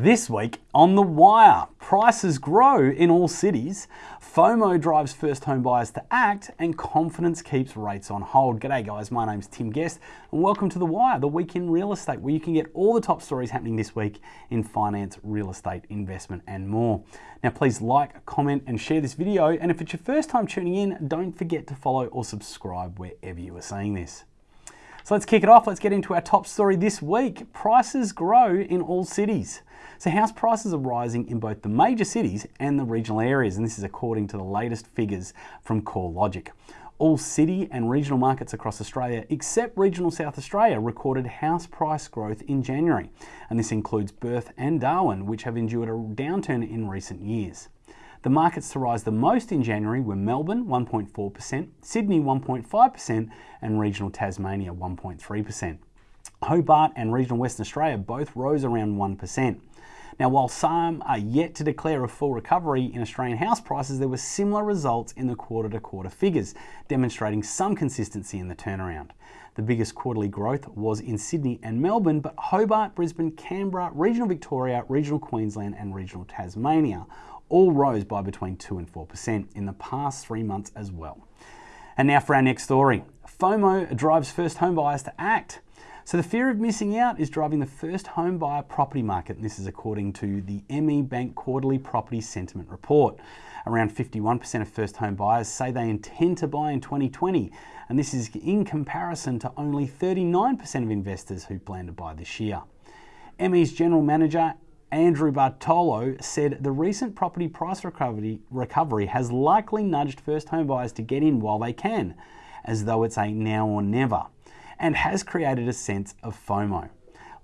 This week on The Wire, prices grow in all cities, FOMO drives first home buyers to act, and confidence keeps rates on hold. G'day guys, my name's Tim Guest, and welcome to The Wire, the week in real estate, where you can get all the top stories happening this week in finance, real estate, investment, and more. Now please like, comment, and share this video, and if it's your first time tuning in, don't forget to follow or subscribe wherever you are seeing this. So let's kick it off. Let's get into our top story this week. Prices grow in all cities. So house prices are rising in both the major cities and the regional areas, and this is according to the latest figures from CoreLogic. All city and regional markets across Australia, except regional South Australia, recorded house price growth in January. And this includes Perth and Darwin, which have endured a downturn in recent years. The markets to rise the most in January were Melbourne 1.4%, Sydney 1.5%, and regional Tasmania 1.3%. Hobart and regional Western Australia both rose around 1%. Now, while some are yet to declare a full recovery in Australian house prices, there were similar results in the quarter to quarter figures, demonstrating some consistency in the turnaround. The biggest quarterly growth was in Sydney and Melbourne, but Hobart, Brisbane, Canberra, regional Victoria, regional Queensland, and regional Tasmania all rose by between 2 and 4% in the past three months as well. And now for our next story. FOMO drives first home buyers to act. So the fear of missing out is driving the first home buyer property market, and this is according to the ME Bank Quarterly Property Sentiment Report. Around 51% of first home buyers say they intend to buy in 2020, and this is in comparison to only 39% of investors who plan to buy this year. ME's general manager Andrew Bartolo said the recent property price recovery, recovery has likely nudged first home buyers to get in while they can, as though it's a now or never, and has created a sense of FOMO.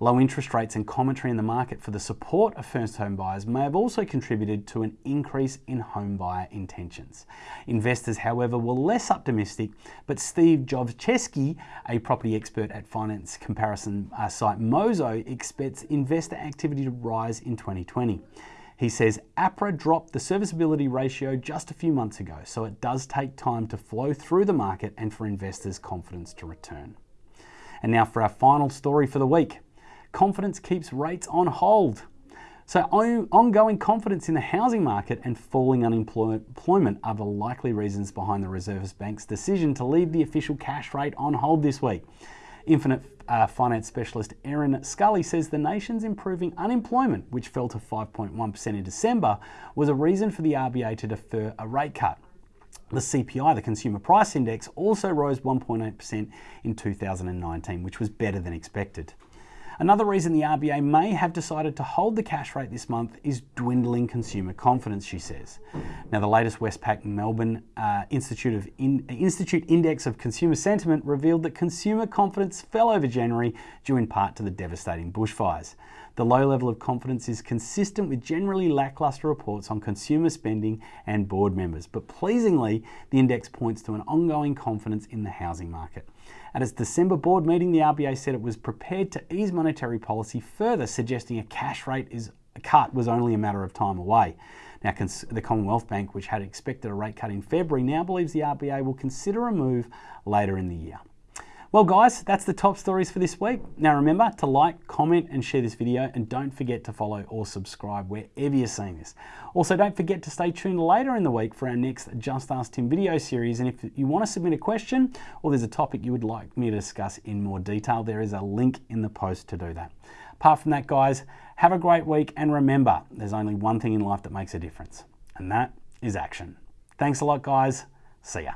Low interest rates and commentary in the market for the support of first home buyers may have also contributed to an increase in home buyer intentions. Investors, however, were less optimistic, but Steve Jovcheski, a property expert at finance comparison uh, site Mozo, expects investor activity to rise in 2020. He says APRA dropped the serviceability ratio just a few months ago, so it does take time to flow through the market and for investors' confidence to return. And now for our final story for the week confidence keeps rates on hold. So ongoing confidence in the housing market and falling unemployment are the likely reasons behind the Reserve Bank's decision to leave the official cash rate on hold this week. Infinite uh, finance specialist Erin Scully says the nation's improving unemployment, which fell to 5.1% in December, was a reason for the RBA to defer a rate cut. The CPI, the Consumer Price Index, also rose 1.8% in 2019, which was better than expected. Another reason the RBA may have decided to hold the cash rate this month is dwindling consumer confidence, she says. Now, the latest Westpac Melbourne uh, Institute, of In Institute Index of Consumer Sentiment revealed that consumer confidence fell over January due in part to the devastating bushfires. The low level of confidence is consistent with generally lackluster reports on consumer spending and board members, but pleasingly, the index points to an ongoing confidence in the housing market. At its December board meeting, the RBA said it was prepared to ease monetary policy further, suggesting a cash rate is a cut was only a matter of time away. Now, the Commonwealth Bank, which had expected a rate cut in February, now believes the RBA will consider a move later in the year. Well guys, that's the top stories for this week. Now remember to like, comment and share this video and don't forget to follow or subscribe wherever you're seeing this. Also don't forget to stay tuned later in the week for our next Just Ask Tim video series and if you want to submit a question or there's a topic you would like me to discuss in more detail, there is a link in the post to do that. Apart from that guys, have a great week and remember, there's only one thing in life that makes a difference and that is action. Thanks a lot guys, see ya.